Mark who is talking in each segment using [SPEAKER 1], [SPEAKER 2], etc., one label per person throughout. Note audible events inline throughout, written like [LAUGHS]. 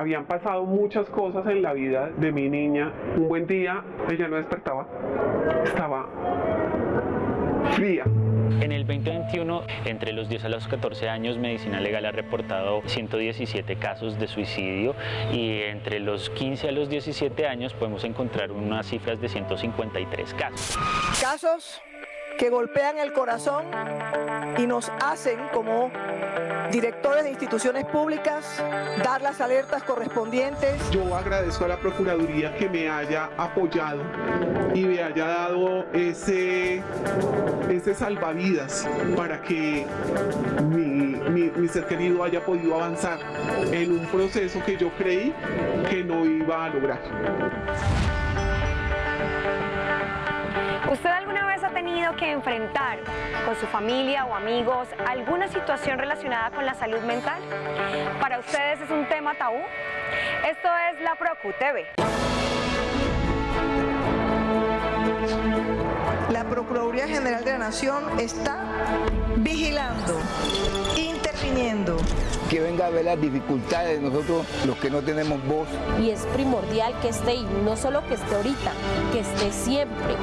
[SPEAKER 1] Habían pasado muchas cosas en la vida de mi niña. Un buen día ella no despertaba, estaba fría.
[SPEAKER 2] En el 2021, entre los 10 a los 14 años, Medicina Legal ha reportado 117 casos de suicidio y entre los 15 a los 17 años podemos encontrar unas cifras de 153 casos.
[SPEAKER 3] Casos que golpean el corazón y nos hacen como directores de instituciones públicas dar las alertas correspondientes.
[SPEAKER 1] Yo agradezco a la Procuraduría que me haya apoyado y me haya dado ese, ese salvavidas para que mi, mi, mi ser querido haya podido avanzar en un proceso que yo creí que no iba a lograr.
[SPEAKER 4] Que enfrentar con su familia o amigos alguna situación relacionada con la salud mental? ¿Para ustedes es un tema tabú? Esto es La Procu TV.
[SPEAKER 3] La Procuraduría General de la Nación está vigilando, interviniendo.
[SPEAKER 5] Que venga a ver las dificultades de nosotros, los que no tenemos voz.
[SPEAKER 6] Y es primordial que esté, y no solo que esté ahorita, que esté siempre.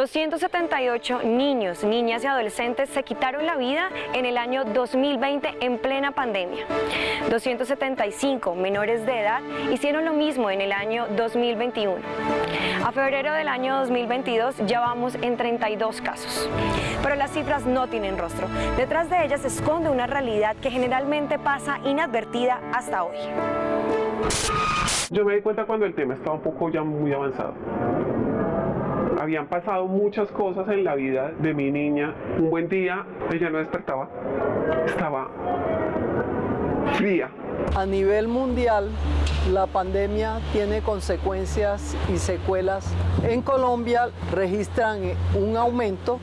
[SPEAKER 4] ...278 niños, niñas y adolescentes se quitaron la vida en el año 2020 en plena pandemia. 275 menores de edad hicieron lo mismo en el año 2021. A febrero del año 2022 ya vamos en 32 casos. Pero las cifras no tienen rostro. Detrás de ellas se esconde una realidad que generalmente pasa inadvertida hasta hoy.
[SPEAKER 1] Yo me di cuenta cuando el tema estaba un poco ya muy avanzado. Habían pasado muchas cosas en la vida de mi niña. Un buen día ella no despertaba, estaba fría.
[SPEAKER 7] A nivel mundial, la pandemia tiene consecuencias y secuelas. En Colombia registran un aumento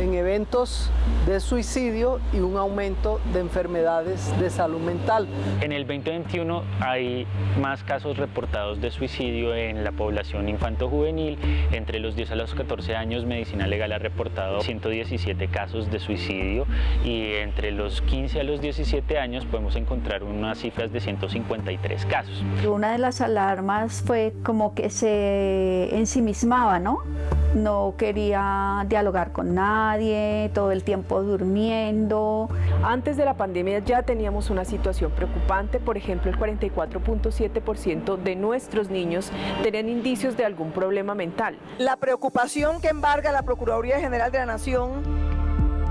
[SPEAKER 7] en eventos de suicidio y un aumento de enfermedades de salud mental.
[SPEAKER 2] En el 2021 hay más casos reportados de suicidio en la población infanto-juvenil. Entre los 10 a los 14 años, Medicina Legal ha reportado 117 casos de suicidio y entre los 15 a los 17 años podemos encontrar unas cifras de 153 casos.
[SPEAKER 8] Una de las alarmas fue como que se ensimismaba, ¿no? No quería dialogar con nadie, todo el tiempo durmiendo.
[SPEAKER 9] Antes de la pandemia ya teníamos una situación preocupante, por ejemplo el 44.7% de nuestros niños tenían indicios de algún problema mental.
[SPEAKER 3] La preocupación que embarga la Procuraduría General de la Nación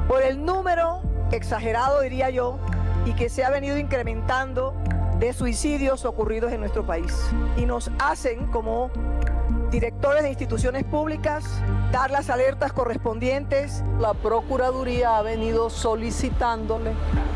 [SPEAKER 3] por el número exagerado, diría yo, y que se ha venido incrementando de suicidios ocurridos en nuestro país. Y nos hacen como directores de instituciones públicas, dar las alertas correspondientes.
[SPEAKER 7] La Procuraduría ha venido solicitándole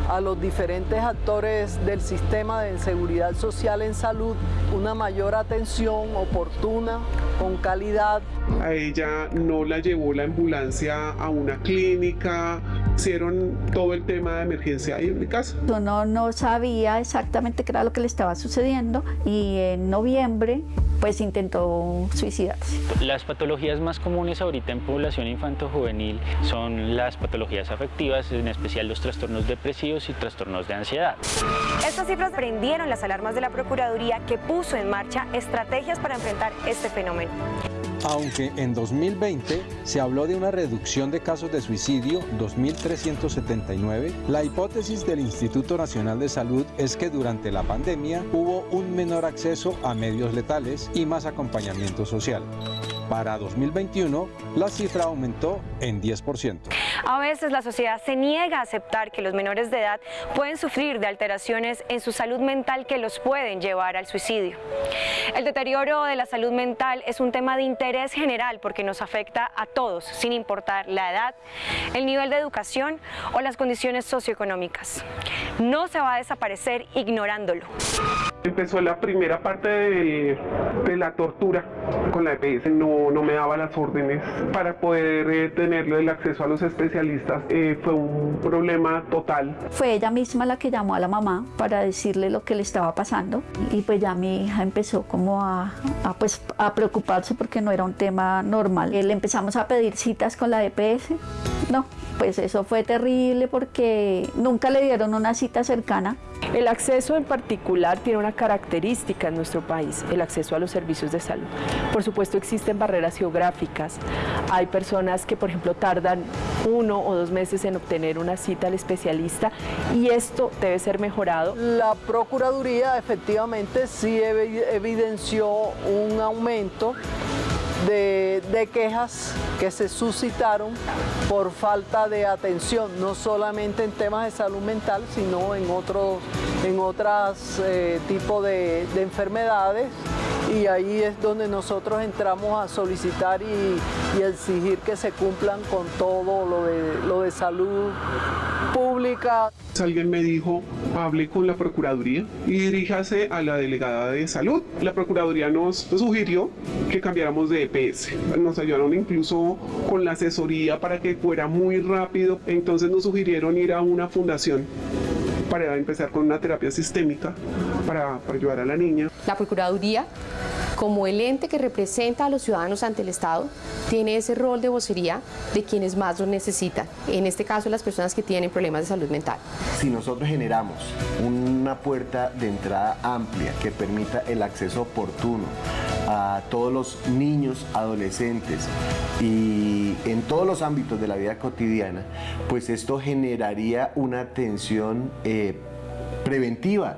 [SPEAKER 7] a los diferentes actores del sistema de seguridad social en salud una mayor atención oportuna, con calidad.
[SPEAKER 1] A ella no la llevó la ambulancia a una clínica, hicieron todo el tema de emergencia ahí en mi casa.
[SPEAKER 8] Uno no sabía exactamente qué era lo que le estaba sucediendo y en noviembre pues intentó suicidarse.
[SPEAKER 2] Las patologías más comunes ahorita en población infanto-juvenil son las patologías afectivas, en especial los trastornos depresivos y trastornos de ansiedad.
[SPEAKER 4] Estas cifras prendieron las alarmas de la Procuraduría que puso en marcha estrategias para enfrentar este fenómeno.
[SPEAKER 10] Aunque en 2020 se habló de una reducción de casos de suicidio, 2.379, la hipótesis del Instituto Nacional de Salud es que durante la pandemia hubo un menor acceso a medios letales y más acompañamiento social. Para 2021, la cifra aumentó en 10%.
[SPEAKER 4] A veces la sociedad se niega a aceptar que los menores de edad pueden sufrir de alteraciones en su salud mental que los pueden llevar al suicidio. El deterioro de la salud mental es un tema de interés general porque nos afecta a todos, sin importar la edad, el nivel de educación o las condiciones socioeconómicas. No se va a desaparecer ignorándolo.
[SPEAKER 1] Empezó la primera parte de, de la tortura con la EPS. No, no me daba las órdenes para poder eh, tener el acceso a los especialistas. Eh, fue un problema total.
[SPEAKER 8] Fue ella misma la que llamó a la mamá para decirle lo que le estaba pasando y pues ya mi hija empezó como a, a, pues, a preocuparse porque no era un tema normal. Le empezamos a pedir citas con la EPS. No, pues eso fue terrible porque nunca le dieron una cita cercana.
[SPEAKER 11] El acceso en particular tiene una característica en nuestro país, el acceso a los servicios de salud. Por supuesto existen barreras geográficas, hay personas que por ejemplo tardan uno o dos meses en obtener una cita al especialista y esto debe ser mejorado.
[SPEAKER 7] La Procuraduría efectivamente sí evidenció un aumento de, quejas que se suscitaron por falta de atención, no solamente en temas de salud mental, sino en otros en otros eh, tipos de, de enfermedades y ahí es donde nosotros entramos a solicitar y, y, exigir que se cumplan con todo lo de, lo de salud pública.
[SPEAKER 1] Alguien me dijo, hable con la Procuraduría y diríjase a la delegada de salud. La Procuraduría nos sugirió que cambiáramos de EPS. Nos ayudaron incluso con la asesoría para que fuera muy rápido. Entonces nos sugirieron ir a una fundación para empezar con una terapia sistémica para, para ayudar a la niña.
[SPEAKER 12] La Procuraduría como el ente que representa a los ciudadanos ante el Estado, tiene ese rol de vocería de quienes más lo necesitan, en este caso las personas que tienen problemas de salud mental.
[SPEAKER 13] Si nosotros generamos una puerta de entrada amplia que permita el acceso oportuno a todos los niños, adolescentes y en todos los ámbitos de la vida cotidiana, pues esto generaría una atención eh, preventiva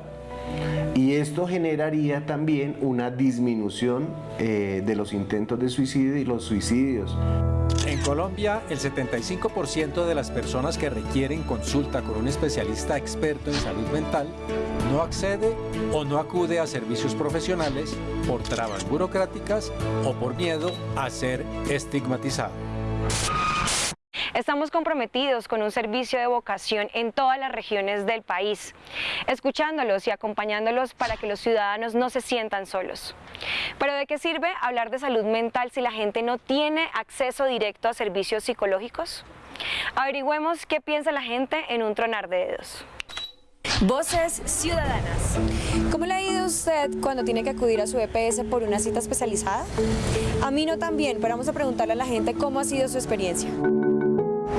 [SPEAKER 13] y esto generaría también una disminución eh, de los intentos de suicidio y los suicidios.
[SPEAKER 10] En Colombia, el 75% de las personas que requieren consulta con un especialista experto en salud mental no accede o no acude a servicios profesionales por trabas burocráticas o por miedo a ser estigmatizado.
[SPEAKER 4] Estamos comprometidos con un servicio de vocación en todas las regiones del país, escuchándolos y acompañándolos para que los ciudadanos no se sientan solos. Pero ¿de qué sirve hablar de salud mental si la gente no tiene acceso directo a servicios psicológicos? Averigüemos qué piensa la gente en un tronar de dedos.
[SPEAKER 14] Voces Ciudadanas. ¿Cómo le ha ido usted cuando tiene que acudir a su EPS por una cita especializada? A mí no también, pero vamos a preguntarle a la gente cómo ha sido su experiencia.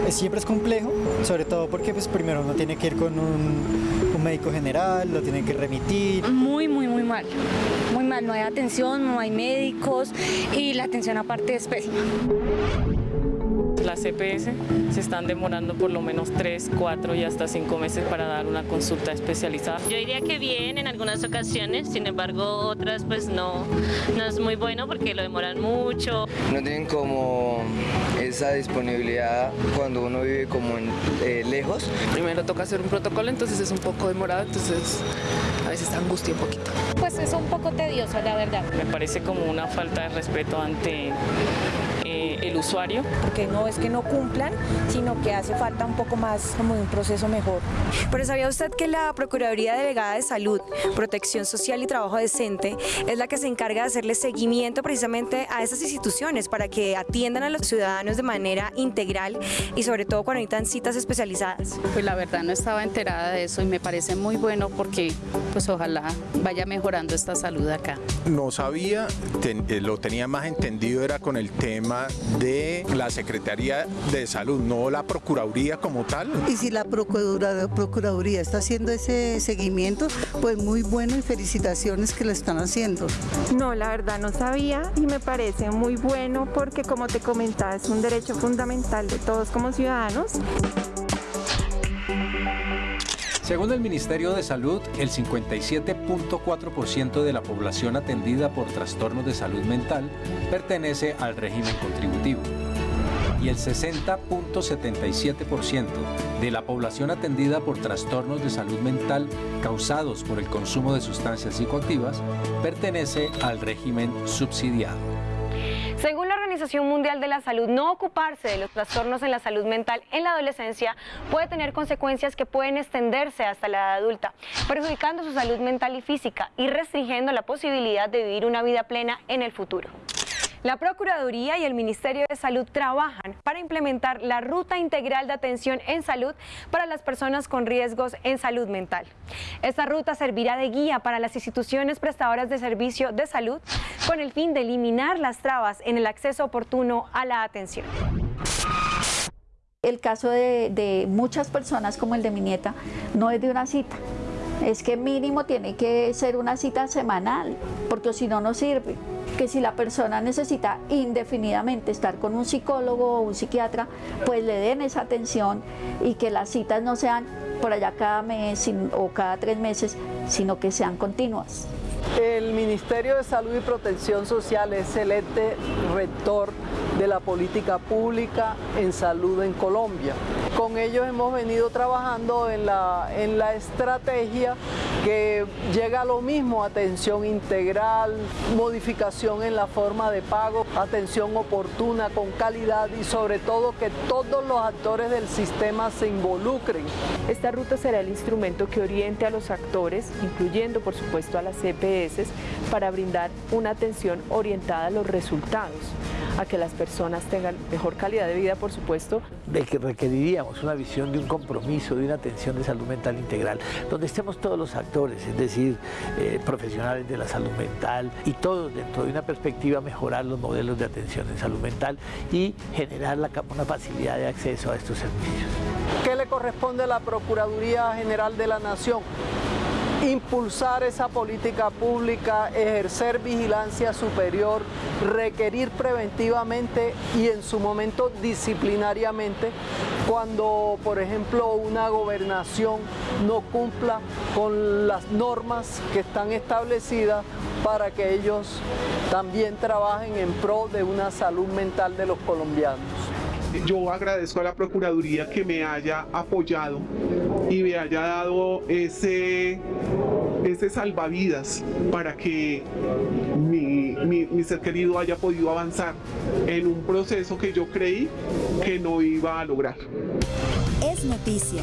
[SPEAKER 15] Siempre es complejo, sobre todo porque pues primero uno tiene que ir con un, un médico general, lo tiene que remitir.
[SPEAKER 16] Muy, muy, muy mal. Muy mal, no hay atención, no hay médicos y la atención aparte es pésima.
[SPEAKER 17] Las CPS se están demorando por lo menos 3, 4 y hasta 5 meses para dar una consulta especializada.
[SPEAKER 18] Yo diría que bien en algunas ocasiones, sin embargo otras pues no, no es muy bueno porque lo demoran mucho.
[SPEAKER 19] No tienen como esa disponibilidad cuando uno vive como en, eh, lejos.
[SPEAKER 17] Primero toca hacer un protocolo, entonces es un poco demorado, entonces veces angustia un poquito.
[SPEAKER 16] Pues es un poco tedioso, la verdad.
[SPEAKER 17] Me parece como una falta de respeto ante eh, el usuario.
[SPEAKER 20] Porque no es que no cumplan, sino que hace falta un poco más como de un proceso mejor.
[SPEAKER 14] Pero ¿sabía usted que la Procuraduría Delegada de Salud, Protección Social y Trabajo Decente es la que se encarga de hacerle seguimiento precisamente a esas instituciones para que atiendan a los ciudadanos de manera integral y sobre todo cuando necesitan citas especializadas?
[SPEAKER 21] Pues la verdad no estaba enterada de eso y me parece muy bueno porque pues ojalá vaya mejorando esta salud acá.
[SPEAKER 22] No sabía, ten, eh, lo tenía más entendido era con el tema de la Secretaría de Salud, no la Procuraduría como tal.
[SPEAKER 23] Y si la Procuraduría, Procuraduría está haciendo ese seguimiento, pues muy bueno y felicitaciones que lo están haciendo.
[SPEAKER 24] No, la verdad no sabía y me parece muy bueno porque como te comentaba es un derecho fundamental de todos como ciudadanos.
[SPEAKER 10] Según el Ministerio de Salud, el 57.4% de la población atendida por trastornos de salud mental pertenece al régimen contributivo y el 60.77% de la población atendida por trastornos de salud mental causados por el consumo de sustancias psicoactivas pertenece al régimen subsidiado.
[SPEAKER 4] Según la Organización Mundial de la Salud, no ocuparse de los trastornos en la salud mental en la adolescencia puede tener consecuencias que pueden extenderse hasta la edad adulta, perjudicando su salud mental y física y restringiendo la posibilidad de vivir una vida plena en el futuro. La Procuraduría y el Ministerio de Salud trabajan para implementar la Ruta Integral de Atención en Salud para las personas con riesgos en salud mental. Esta ruta servirá de guía para las instituciones prestadoras de servicio de salud con el fin de eliminar las trabas en el acceso oportuno a la atención.
[SPEAKER 8] El caso de, muchas personas como el de mi nieta no es de una cita, es que mínimo tiene que ser una cita semanal, porque si no, no sirve. Que si la persona necesita indefinidamente estar con un psicólogo o un psiquiatra, pues le den esa atención y que las citas no sean por allá cada mes o cada tres meses, sino que sean continuas.
[SPEAKER 7] El Ministerio de Salud y Protección Social es el ente rector de la política pública en salud en Colombia. Con ellos hemos venido trabajando en la, en la estrategia que llega a lo mismo, atención integral, modificación en la forma de pago, atención oportuna, con calidad y sobre todo que todos los actores del sistema se involucren.
[SPEAKER 11] Esta ruta será el instrumento que oriente a los actores, incluyendo por supuesto a las CPS, para brindar una atención orientada a los resultados a que las personas tengan mejor calidad de vida, por supuesto.
[SPEAKER 25] De que requeriríamos una visión de un compromiso, de una atención de salud mental integral, donde estemos todos los actores, es decir, eh, profesionales de la salud mental y todos dentro de una perspectiva mejorar los modelos de atención en salud mental y generar la, una facilidad de acceso a estos servicios.
[SPEAKER 7] ¿Qué le corresponde a la Procuraduría General de la Nación? Impulsar esa política pública, ejercer vigilancia superior, requerir preventivamente y en su momento disciplinariamente cuando, por ejemplo, una gobernación no cumpla con las normas que están establecidas para que ellos también trabajen en pro de una salud mental de los colombianos
[SPEAKER 1] yo agradezco a la Procuraduría que me haya apoyado y me haya dado ese, ese salvavidas para que mi, mi, ser querido haya podido avanzar en un proceso que yo creí que no iba a lograr.
[SPEAKER 26] Es noticia.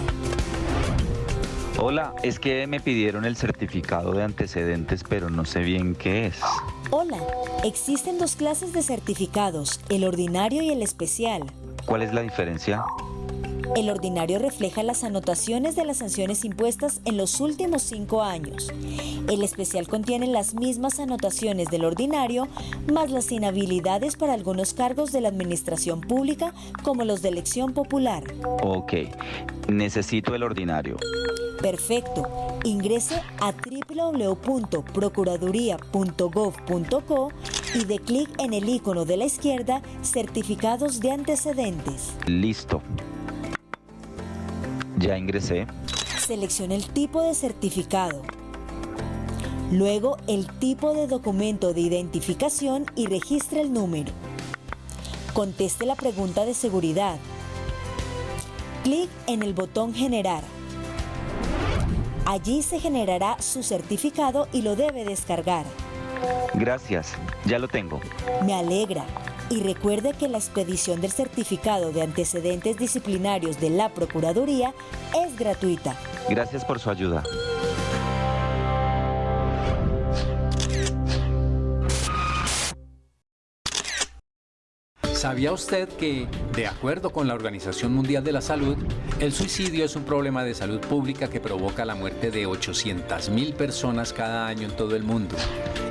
[SPEAKER 27] Hola, es que me pidieron el certificado de antecedentes, pero no sé bien qué es.
[SPEAKER 26] Hola, existen dos clases de certificados, el ordinario y el especial.
[SPEAKER 27] ¿Cuál es la diferencia?
[SPEAKER 26] El ordinario refleja las anotaciones de las sanciones impuestas en los últimos cinco años. El especial contiene las mismas anotaciones del ordinario, más las inhabilidades para algunos cargos de la administración pública, como los de elección popular.
[SPEAKER 27] Ok, necesito el ordinario.
[SPEAKER 26] Perfecto. Ingrese a www.procuraduría.gov.co y de clic en el icono de la izquierda Certificados de antecedentes.
[SPEAKER 27] Listo. Ya ingresé.
[SPEAKER 26] Seleccione el tipo de certificado. Luego el tipo de documento de identificación y registre el número. Conteste la pregunta de seguridad. Clic en el botón Generar. Allí se generará su certificado y lo debe descargar.
[SPEAKER 27] Gracias, ya lo tengo.
[SPEAKER 26] Me alegra. Y recuerde que la expedición del certificado de antecedentes disciplinarios de la Procuraduría es gratuita.
[SPEAKER 27] Gracias por su ayuda.
[SPEAKER 10] ¿Sabía usted que, de acuerdo con la Organización Mundial de la Salud, el suicidio es un problema de salud pública que provoca la muerte de 800.000 personas cada año en todo el mundo?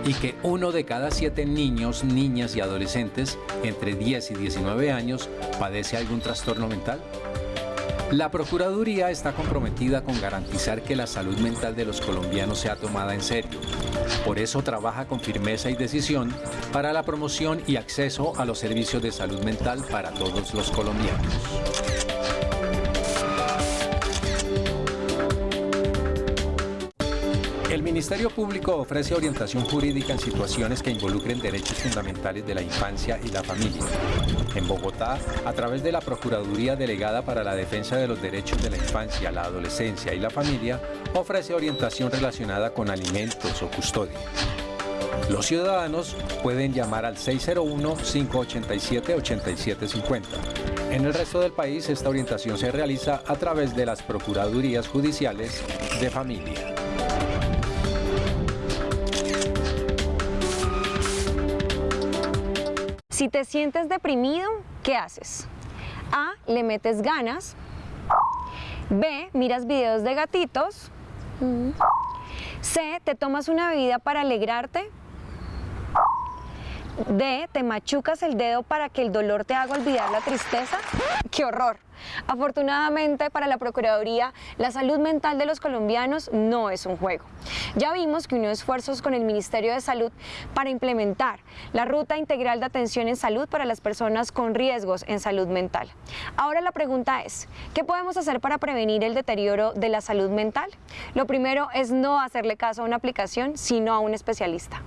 [SPEAKER 10] Y que uno de cada siete niños, niñas y adolescentes entre 10 y 19 años padece algún trastorno mental? La Procuraduría está comprometida con garantizar que la salud mental de los colombianos sea tomada en serio. Por eso trabaja con firmeza y decisión para la promoción y acceso a los servicios de salud mental para todos los colombianos. Ministerio Público ofrece orientación jurídica en situaciones que involucren derechos fundamentales de la infancia y la familia. En Bogotá, a través de la Procuraduría Delegada para la Defensa de los Derechos de la Infancia, la Adolescencia y la Familia, ofrece orientación relacionada con alimentos o custodia. Los ciudadanos pueden llamar al 601-587-8750. En el resto del país, esta orientación se realiza a través de las Procuradurías Judiciales de Familia.
[SPEAKER 4] Si te sientes deprimido, ¿qué haces? A. Le metes ganas. B. Miras videos de gatitos. C. Te tomas una bebida para alegrarte. D. Te machucas el dedo para que el dolor te haga olvidar la tristeza. ¡Qué horror! Afortunadamente para la Procuraduría, la salud mental de los colombianos no es un juego. Ya vimos que unió esfuerzos con el Ministerio de Salud para implementar la Ruta Integral de Atención en Salud para las personas con riesgos en salud mental. Ahora la pregunta es, ¿qué podemos hacer para prevenir el deterioro de la salud mental? Lo primero es no hacerle caso a una aplicación, sino a un especialista.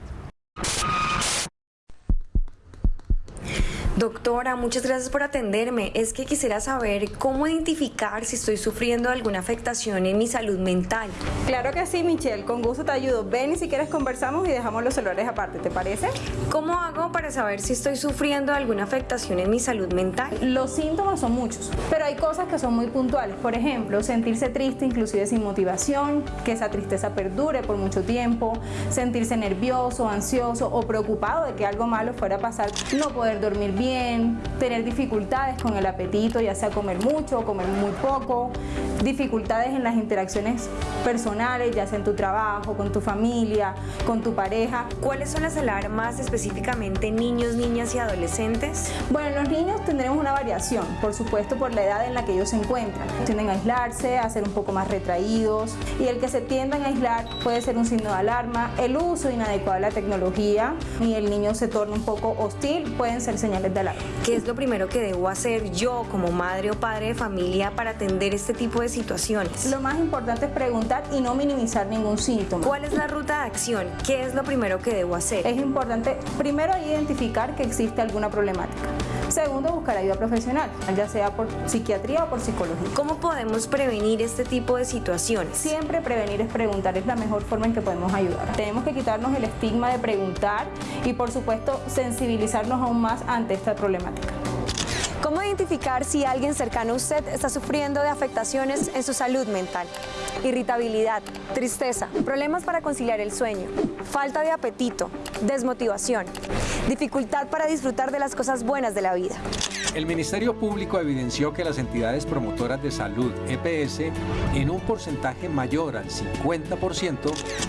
[SPEAKER 4] Doctora, muchas gracias por atenderme. Es que quisiera saber cómo identificar si estoy sufriendo alguna afectación en mi salud mental.
[SPEAKER 9] Claro que sí, Michelle. Con gusto te ayudo. Ven y si quieres conversamos y dejamos los celulares aparte, ¿te parece?
[SPEAKER 4] ¿Cómo hago para saber si estoy sufriendo alguna afectación en mi salud mental?
[SPEAKER 9] Los síntomas son muchos, pero hay cosas que son muy puntuales. Por ejemplo, sentirse triste inclusive sin motivación, que esa tristeza perdure por mucho tiempo, sentirse nervioso, ansioso o preocupado de que algo malo fuera a pasar, no poder dormir bien tener dificultades con el apetito, ya sea comer mucho o comer muy poco, dificultades en las interacciones personales, ya sea en tu trabajo, con tu familia, con tu pareja.
[SPEAKER 4] ¿Cuáles son las alarmas específicamente en niños, niñas y adolescentes?
[SPEAKER 9] Bueno, en los niños tendremos una variación, por supuesto por la edad en la que ellos se encuentran. Tienden a aislarse, a ser un poco más retraídos y el que se tiendan a aislar puede ser un signo de alarma. El uso inadecuado de la tecnología y el niño se torna un poco hostil pueden ser señales de alarma.
[SPEAKER 4] ¿Qué es lo primero que debo hacer yo como madre o padre de familia para atender este tipo de situaciones?
[SPEAKER 9] Lo más importante es preguntar y no minimizar ningún síntoma.
[SPEAKER 4] ¿Cuál es la ruta de acción? ¿Qué es lo primero que debo hacer?
[SPEAKER 9] Es importante primero identificar que existe alguna problemática. Segundo, buscar ayuda profesional, ya sea por psiquiatría o por psicología.
[SPEAKER 4] ¿Cómo podemos prevenir este tipo de situaciones?
[SPEAKER 9] Siempre prevenir es preguntar, es la mejor forma en que podemos ayudar. Tenemos que quitarnos el estigma de preguntar y por supuesto sensibilizarnos aún más ante esta problemática.
[SPEAKER 4] ¿Cómo identificar si alguien cercano a usted está sufriendo de afectaciones en su salud mental? Irritabilidad, tristeza, problemas para conciliar el sueño, falta de apetito, desmotivación, dificultad para disfrutar de las cosas buenas de la vida.
[SPEAKER 10] El Ministerio Público evidenció que las entidades promotoras de salud, EPS, en un porcentaje mayor al 50%,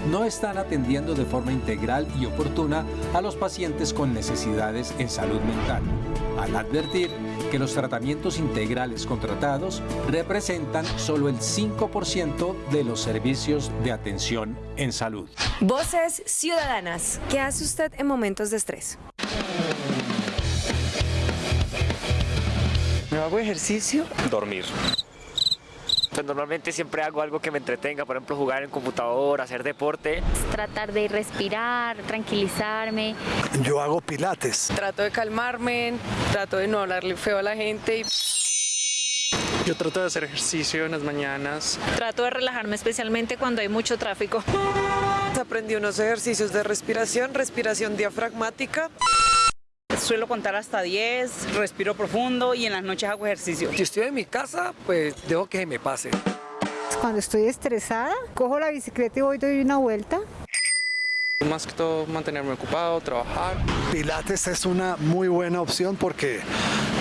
[SPEAKER 10] no están atendiendo de forma integral y oportuna a los pacientes con necesidades en salud mental, al advertir que los tratamientos integrales contratados representan solo el 5% de los servicios de atención en salud.
[SPEAKER 4] Voces Ciudadanas. ¿Qué hace usted en momentos de estrés?
[SPEAKER 28] ¿No hago ejercicio?
[SPEAKER 29] Dormir. Pues normalmente siempre hago algo que me entretenga, por ejemplo jugar en computador, hacer deporte.
[SPEAKER 30] Tratar de respirar, tranquilizarme.
[SPEAKER 31] Yo hago pilates.
[SPEAKER 32] Trato de calmarme, trato de no hablarle feo a la gente.
[SPEAKER 33] Yo trato de hacer ejercicio en las mañanas.
[SPEAKER 34] Trato de relajarme especialmente cuando hay mucho tráfico.
[SPEAKER 32] Aprendí unos ejercicios de respiración, respiración diafragmática.
[SPEAKER 34] Suelo contar hasta 10, respiro profundo y en las noches hago ejercicio.
[SPEAKER 35] Si estoy en mi casa, pues dejo que se me pase.
[SPEAKER 36] Cuando estoy estresada, cojo la bicicleta y voy doy una vuelta.
[SPEAKER 33] Más que todo mantenerme ocupado, trabajar.
[SPEAKER 31] Pilates es una muy buena opción porque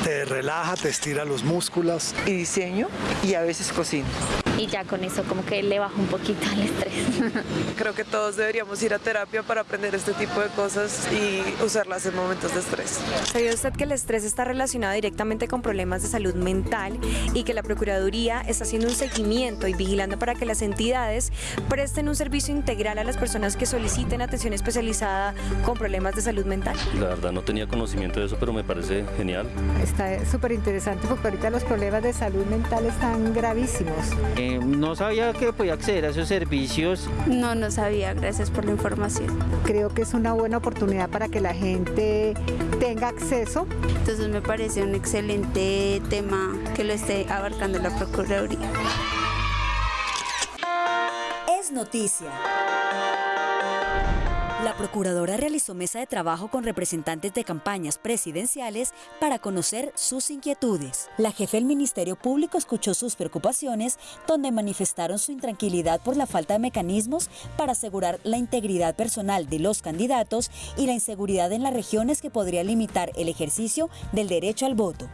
[SPEAKER 31] te relaja, te estira los músculos.
[SPEAKER 28] Y diseño y a veces cocino.
[SPEAKER 30] Y ya con eso como que le bajo un poquito el estrés. [LAUGHS]
[SPEAKER 32] Creo que todos deberíamos ir a terapia para aprender este tipo de cosas y usarlas en momentos de estrés.
[SPEAKER 4] ¿Sabía usted que el estrés está relacionado directamente con problemas de salud mental y que la Procuraduría está haciendo un seguimiento y vigilando para que las entidades presten un servicio integral a las personas que soliciten atención especializada con problemas de salud mental?
[SPEAKER 37] La verdad no tenía conocimiento de eso, pero me parece genial.
[SPEAKER 36] Está súper interesante porque ahorita los problemas de salud mental están gravísimos.
[SPEAKER 38] Eh, no sabía que podía acceder a esos servicios.
[SPEAKER 30] No, no sabía, gracias por la información.
[SPEAKER 36] Creo que es una buena oportunidad para que la gente tenga acceso.
[SPEAKER 30] Entonces me parece un excelente tema que lo esté abarcando la Procuraduría.
[SPEAKER 26] Es noticia. Procuradora realizó mesa de trabajo con representantes de campañas presidenciales para conocer sus inquietudes. La jefe del Ministerio Público escuchó sus preocupaciones, donde manifestaron su intranquilidad por la falta de mecanismos para asegurar la integridad personal de los candidatos y la inseguridad en las regiones que podría limitar el ejercicio del derecho al voto.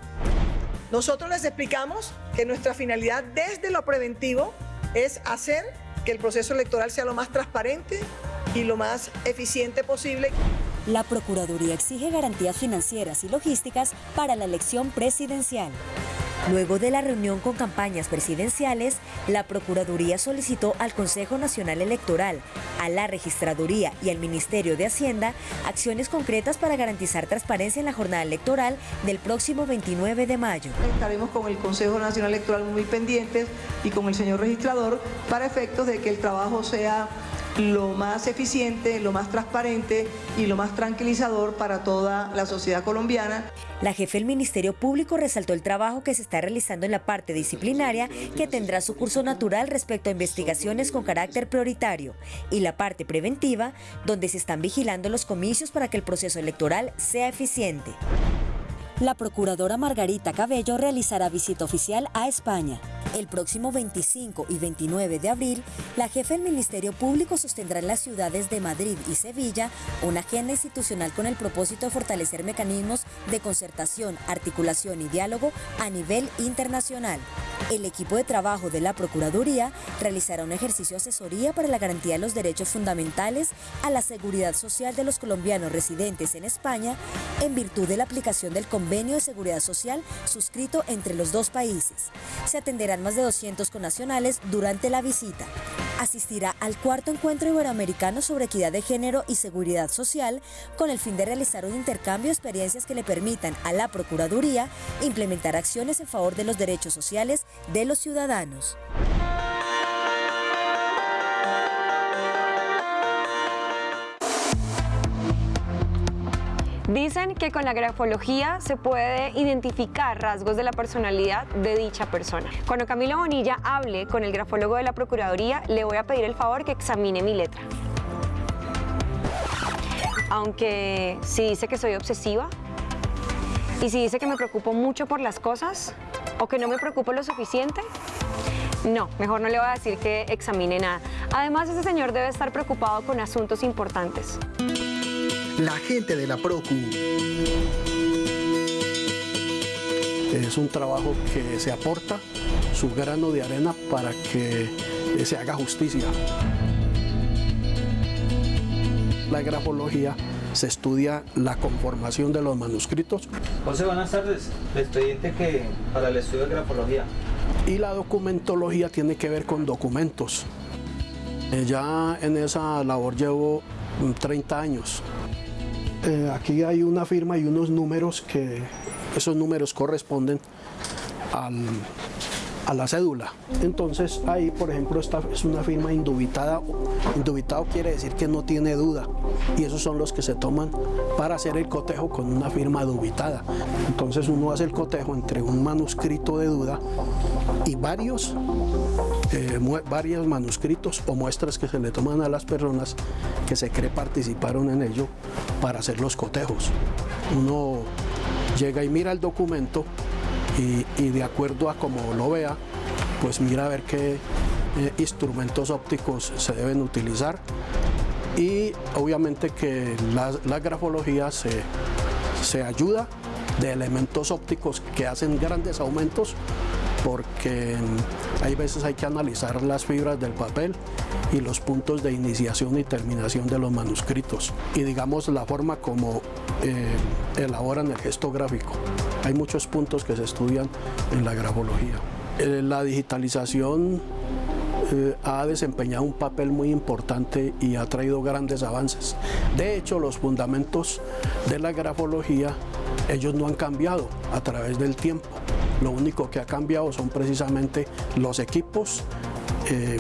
[SPEAKER 3] Nosotros les explicamos que nuestra finalidad desde lo preventivo es hacer que el proceso electoral sea lo más transparente y lo más eficiente posible.
[SPEAKER 26] La Procuraduría exige garantías financieras y logísticas para la elección presidencial. Luego de la reunión con campañas presidenciales, la Procuraduría solicitó al Consejo Nacional Electoral, a la Registraduría y al Ministerio de Hacienda acciones concretas para garantizar transparencia en la jornada electoral del próximo 29 de mayo.
[SPEAKER 3] Estaremos con el Consejo Nacional Electoral muy pendientes y con el señor registrador para efectos de que el trabajo sea lo más eficiente, lo más transparente y lo más tranquilizador para toda la sociedad colombiana.
[SPEAKER 26] La jefe del Ministerio Público resaltó el trabajo que se está realizando en la parte disciplinaria que tendrá su curso natural respecto a investigaciones con carácter prioritario y la parte preventiva donde se están vigilando los comicios para que el proceso electoral sea eficiente. La procuradora Margarita Cabello realizará visita oficial a España. El próximo 25 y 29 de abril, la jefe del Ministerio Público sostendrá en las ciudades de Madrid y Sevilla una agenda institucional con el propósito de fortalecer mecanismos de concertación, articulación y diálogo a nivel internacional. El equipo de trabajo de la Procuraduría realizará un ejercicio de asesoría para la garantía de los derechos fundamentales a la seguridad social de los colombianos residentes en España en virtud de la aplicación del convenio de seguridad social suscrito entre los dos países. Se atenderán más de 200 connacionales durante la visita. Asistirá al cuarto encuentro iberoamericano sobre equidad de género y seguridad social con el fin de realizar un intercambio de experiencias que le permitan a la Procuraduría implementar acciones en favor de los derechos sociales de los ciudadanos.
[SPEAKER 4] Dicen que con la grafología se puede identificar rasgos de la personalidad de dicha persona. Cuando Camilo Bonilla hable con el grafólogo de la Procuraduría, le voy a pedir el favor que examine mi letra. Aunque si dice que soy obsesiva y si dice que me preocupo mucho por las cosas o que no me preocupo lo suficiente, no, mejor no le voy a decir que examine nada. Además, ese señor debe estar preocupado con asuntos importantes
[SPEAKER 39] la gente de la PROCU.
[SPEAKER 31] Es un trabajo que se aporta su grano de arena para que se haga justicia. La grafología se estudia la conformación de los manuscritos.
[SPEAKER 40] José, buenas tardes. El expediente que para el estudio de grafología.
[SPEAKER 31] Y la documentología tiene que ver con documentos. Eh, ya en esa labor llevo 30 años. Eh, aquí hay una firma y unos números que esos números corresponden a la cédula. Entonces ahí, por ejemplo, esta es una firma indubitada. Indubitado quiere decir que no tiene duda y esos son los que se toman para hacer el cotejo con una firma dubitada. Entonces uno hace el cotejo entre un manuscrito de duda y varios eh, varios manuscritos o muestras que se le toman a las personas que se cree participaron en ello para hacer los cotejos. Uno llega y mira el documento y, de acuerdo a como lo vea, pues mira a ver qué eh, instrumentos ópticos se deben utilizar y obviamente que la, grafología se, se ayuda de elementos ópticos que hacen grandes aumentos porque hay veces hay que analizar las fibras del papel y los puntos de iniciación y terminación de los manuscritos y digamos la forma como eh, elaboran el gesto gráfico. Hay muchos puntos que se estudian en la grafología. Eh, la digitalización eh, ha desempeñado un papel muy importante y ha traído grandes avances. De hecho, los fundamentos de la grafología, ellos no han cambiado a través del tiempo. Lo único que ha cambiado son precisamente los equipos eh,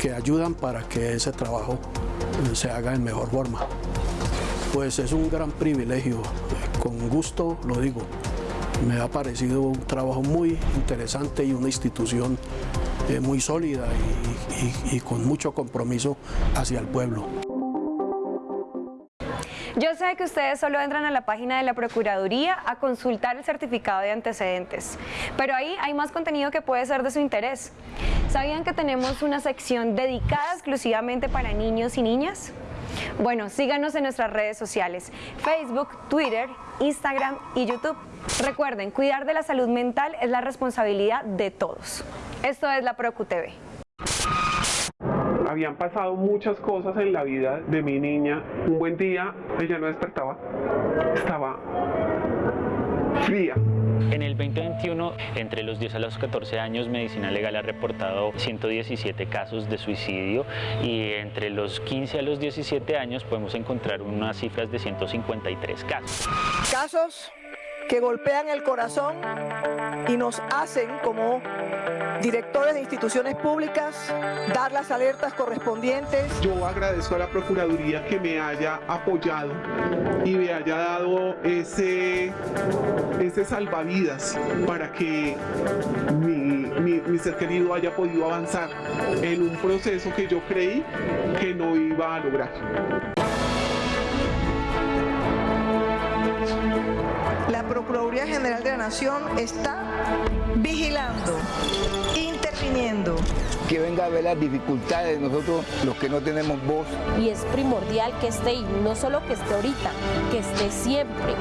[SPEAKER 31] que ayudan para que ese trabajo eh, se haga en mejor forma. Pues es un gran privilegio, con gusto lo digo. Me ha parecido un trabajo muy interesante y una institución eh, muy sólida y con mucho compromiso hacia el pueblo.
[SPEAKER 4] Yo sé que ustedes solo entran a la página de la Procuraduría a consultar el certificado de antecedentes, pero ahí hay más contenido que puede ser de su interés. ¿Sabían que tenemos una sección dedicada exclusivamente para niños y niñas? Bueno, síganos en nuestras redes sociales, Facebook, Twitter, Instagram y YouTube. Recuerden, cuidar de la salud mental es la responsabilidad de todos. Esto es la ProcuTV.
[SPEAKER 1] Habían pasado muchas cosas en la vida de mi niña. Un buen día ella no despertaba, estaba fría.
[SPEAKER 2] En el 2021, entre los 10 a los 14 años, Medicina Legal ha reportado 117 casos de suicidio y entre los 15 a los 17 años podemos encontrar unas cifras de 153 casos.
[SPEAKER 3] Casos que golpean el corazón y nos hacen como directores de instituciones públicas dar las alertas correspondientes.
[SPEAKER 1] Yo agradezco a la Procuraduría que me haya apoyado y me haya dado ese, ese salvavidas para que mi, mi, mi ser querido haya podido avanzar en un proceso que yo creí que no iba a lograr.
[SPEAKER 3] La Procuraduría General de la Nación está vigilando, interviniendo.
[SPEAKER 5] Que venga a ver las dificultades de nosotros, los que no tenemos voz.
[SPEAKER 6] Y es primordial que esté, y no solo que esté ahorita, que esté siempre.